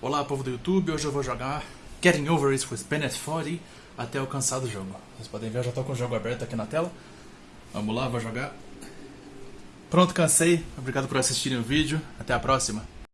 Olá, povo do YouTube, hoje eu vou jogar Getting Over It with Bennett 40 até alcançar o jogo. Vocês podem ver, eu já estou com o jogo aberto aqui na tela. Vamos lá, vou jogar. Pronto, cansei. Obrigado por assistirem o vídeo. Até a próxima.